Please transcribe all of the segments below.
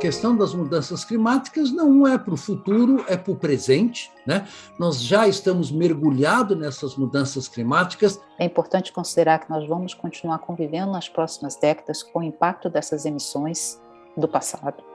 questão das mudanças climáticas não é para o futuro, é para o presente. Né? Nós já estamos mergulhados nessas mudanças climáticas. É importante considerar que nós vamos continuar convivendo nas próximas décadas com o impacto dessas emissões do passado.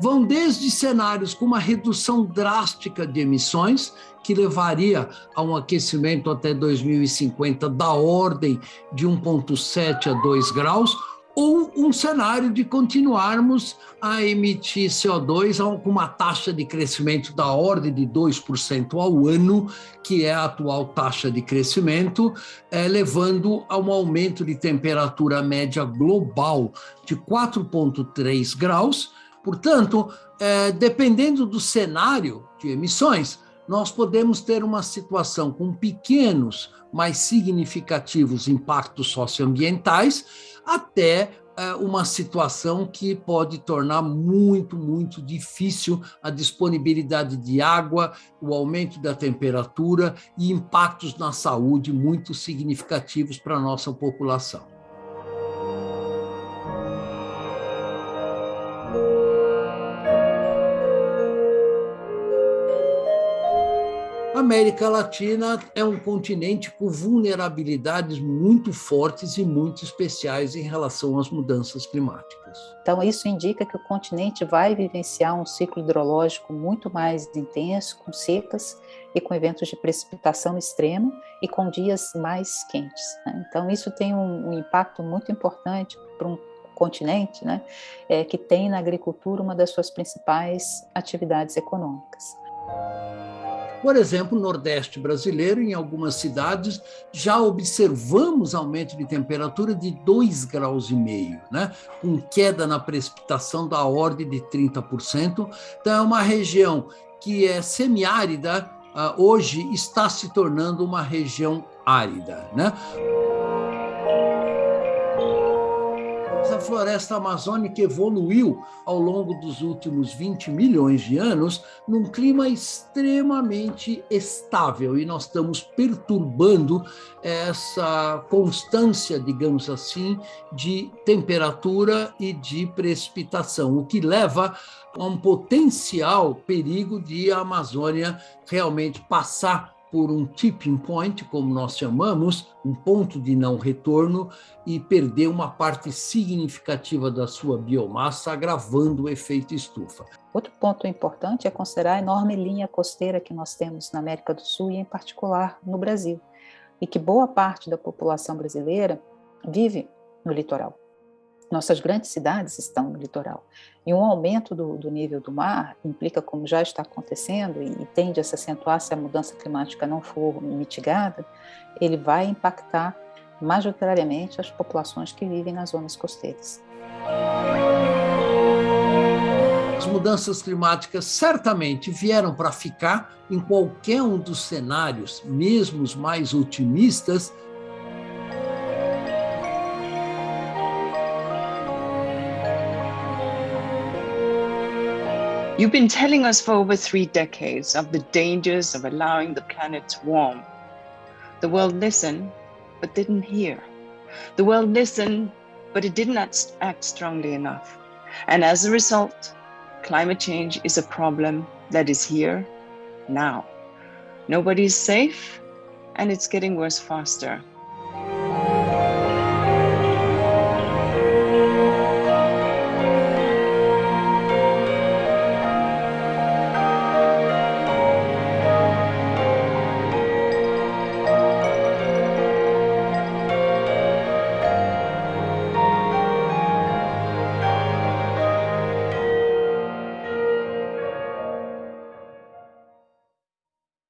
Vão desde cenários com uma redução drástica de emissões, que levaria a um aquecimento até 2050 da ordem de 1,7 a 2 graus, ou um cenário de continuarmos a emitir CO2 com uma taxa de crescimento da ordem de 2% ao ano, que é a atual taxa de crescimento, é, levando a um aumento de temperatura média global de 4,3 graus, Portanto, é, dependendo do cenário de emissões, nós podemos ter uma situação com pequenos, mas significativos impactos socioambientais, até é, uma situação que pode tornar muito, muito difícil a disponibilidade de água, o aumento da temperatura e impactos na saúde muito significativos para a nossa população. América Latina é um continente com vulnerabilidades muito fortes e muito especiais em relação às mudanças climáticas. Então, isso indica que o continente vai vivenciar um ciclo hidrológico muito mais intenso, com secas e com eventos de precipitação extrema e com dias mais quentes. Né? Então, isso tem um, um impacto muito importante para um continente né, é, que tem na agricultura uma das suas principais atividades econômicas. Por exemplo, no Nordeste brasileiro, em algumas cidades, já observamos aumento de temperatura de 2,5 graus, e meio, né? com queda na precipitação da ordem de 30%. Então, é uma região que é semiárida, ah, hoje está se tornando uma região árida. Né? A floresta amazônica evoluiu ao longo dos últimos 20 milhões de anos num clima extremamente estável e nós estamos perturbando essa constância, digamos assim, de temperatura e de precipitação, o que leva a um potencial perigo de a Amazônia realmente passar por um tipping point, como nós chamamos, um ponto de não retorno, e perder uma parte significativa da sua biomassa, agravando o efeito estufa. Outro ponto importante é considerar a enorme linha costeira que nós temos na América do Sul e, em particular, no Brasil, e que boa parte da população brasileira vive no litoral. Nossas grandes cidades estão no litoral. E um aumento do, do nível do mar implica, como já está acontecendo, e, e tende a se acentuar se a mudança climática não for mitigada, ele vai impactar majoritariamente as populações que vivem nas zonas costeiras. As mudanças climáticas certamente vieram para ficar em qualquer um dos cenários, mesmo os mais otimistas, You've been telling us for over three decades of the dangers of allowing the planet to warm. The world listened, but didn't hear. The world listened, but it did not act strongly enough. And as a result, climate change is a problem that is here now. Nobody is safe, and it's getting worse faster.